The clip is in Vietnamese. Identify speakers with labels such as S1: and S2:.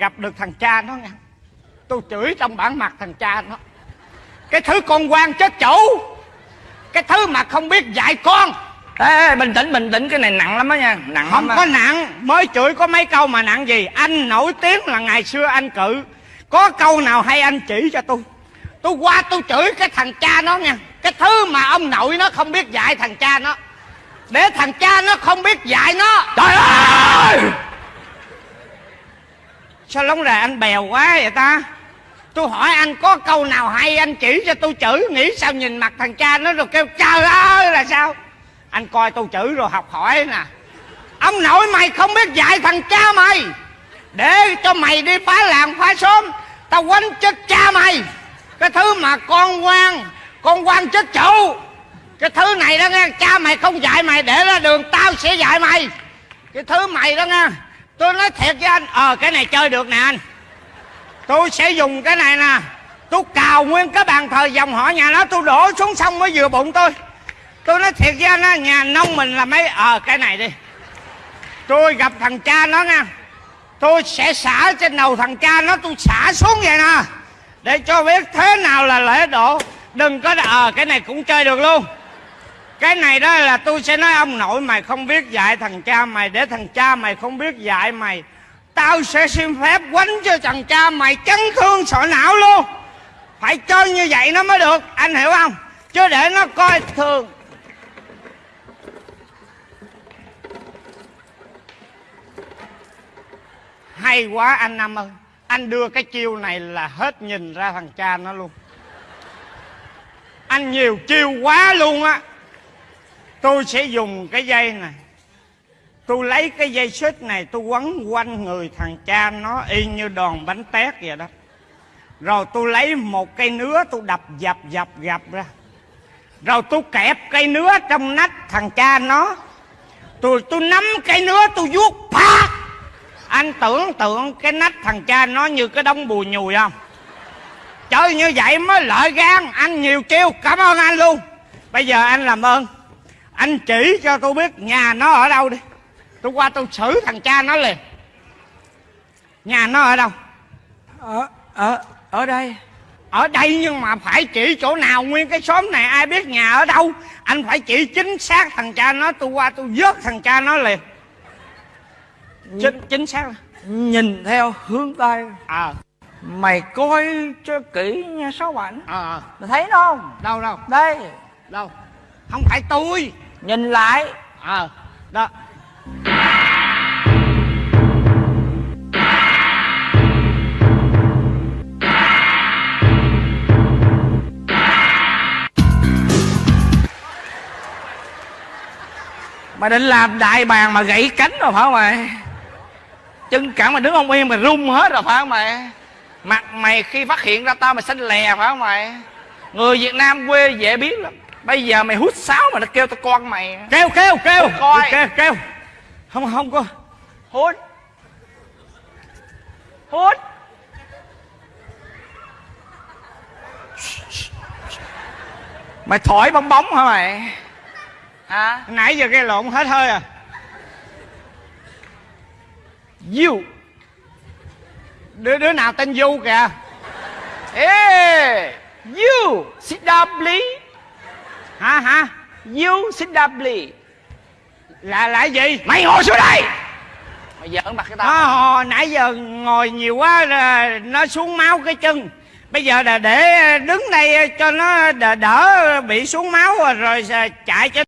S1: gặp được thằng cha nó nha. Tôi chửi trong bản mặt thằng cha nó. Cái thứ con quan chết chủ cái thứ mà không biết dạy con.
S2: Ê, ê bình tĩnh bình tĩnh cái này nặng lắm đó nha. Nặng
S1: không
S2: lắm
S1: có nặng. Mới chửi có mấy câu mà nặng gì. Anh nổi tiếng là ngày xưa anh cự. Có câu nào hay anh chỉ cho tôi? Tôi qua tôi chửi cái thằng cha nó nha. Cái thứ mà ông nội nó không biết dạy thằng cha nó. Để thằng cha nó không biết dạy nó.
S2: Trời ơi
S1: sao lóng rè anh bèo quá vậy ta? Tôi hỏi anh có câu nào hay, anh chỉ cho tôi chửi nghĩ sao nhìn mặt thằng cha nó rồi kêu, trời ơi, là sao? Anh coi tôi chửi rồi học hỏi nè. Ông nội mày không biết dạy thằng cha mày. Để cho mày đi phá làng phá xóm, tao quánh chết cha mày. Cái thứ mà con quan con quan chết chủ. Cái thứ này đó nghe, cha mày không dạy mày, để ra đường tao sẽ dạy mày. Cái thứ mày đó nghe tôi nói thiệt với anh. Ờ cái này chơi được nè anh. Tôi sẽ dùng cái này nè. Tôi cào nguyên cái bàn thờ dòng họ nhà nó, tôi đổ xuống sông mới vừa bụng tôi. Tôi nói thiệt với anh á, nhà nông mình là mấy ờ cái này đi. Tôi gặp thằng cha nó nha. Tôi sẽ xả trên đầu thằng cha nó, tôi xả xuống vậy nè. Để cho biết thế nào là lễ độ. Đừng có ờ cái này cũng chơi được luôn cái này đó là tôi sẽ nói ông nội mày không biết dạy, thằng cha mày, để thằng cha mày không biết dạy mày. Tao sẽ xin phép quánh cho thằng cha mày chấn thương sọ não luôn. Phải chơi như vậy nó mới được, anh hiểu không? Chứ để nó coi thường. Hay quá anh năm ơi, anh đưa cái chiêu này là hết nhìn ra thằng cha nó luôn. Anh nhiều chiêu quá luôn á tôi sẽ dùng cái dây này. Tôi lấy cái dây xích này tôi quấn quanh người thằng cha nó y như đòn bánh tét vậy đó. Rồi tôi lấy một cây nứa tôi đập dập dập dập ra. Rồi tôi kẹp cây nứa trong nách thằng cha nó. Tôi tôi nắm cây nứa tôi vuốt phá, anh tưởng tượng cái nách thằng cha nó như cái đống bùi nhùi không? Chơi như vậy mới lợi gan. Anh nhiều chiêu. Cảm ơn anh luôn. Bây giờ anh làm ơn anh chỉ cho tôi biết nhà nó ở đâu đi. Tôi qua tôi xử thằng cha nó liền. Nhà nó ở đâu?
S2: Ở ở ở đây.
S1: Ở đây nhưng mà phải chỉ chỗ nào? Nguyên cái xóm này ai biết nhà ở đâu? Anh phải chỉ chính xác thằng cha nó. Tôi qua tôi vớt thằng cha nó liền. Chính chính xác.
S2: nhìn theo hướng tây
S1: ờ
S2: mày coi cho kỹ nha sáu bạn
S1: ờ
S2: mày thấy nó không?
S1: Đâu đâu?
S2: Đây.
S1: Đâu? Không phải tôi
S2: nhìn lại.
S1: Ờ đó.
S2: Mày định làm đại bàng mà gãy cánh rồi phải không mày? Chân cẳng mày đứng không yên mày rung hết rồi phải không mày? Mặt mày khi phát hiện ra tao mày xanh lè phải không mày? Người việt nam quê dễ biết lắm bây giờ mày hút sáo mà nó kêu tao con mày.
S1: Kêu kêu kêu.
S2: Coi.
S1: kêu kêu không không có.
S2: Hút. Hút. Mày thổi bong bóng hả mày? Hả?
S1: Nãy giờ gây lộn hết hơi à.
S2: You
S1: đứa đứa nào tên du kìa?
S2: Ê, you sit down please.
S1: Hả hả
S2: You sit down please.
S1: là là cái gì
S2: Mày ngồi xuống đây. Mày giỡn mặt cái tao.
S1: nó hồi nãy giờ ngồi nhiều quá là nó xuống máu cái chân bây giờ là để đứng đây cho nó đỡ, đỡ bị xuống máu rồi, rồi chạy cho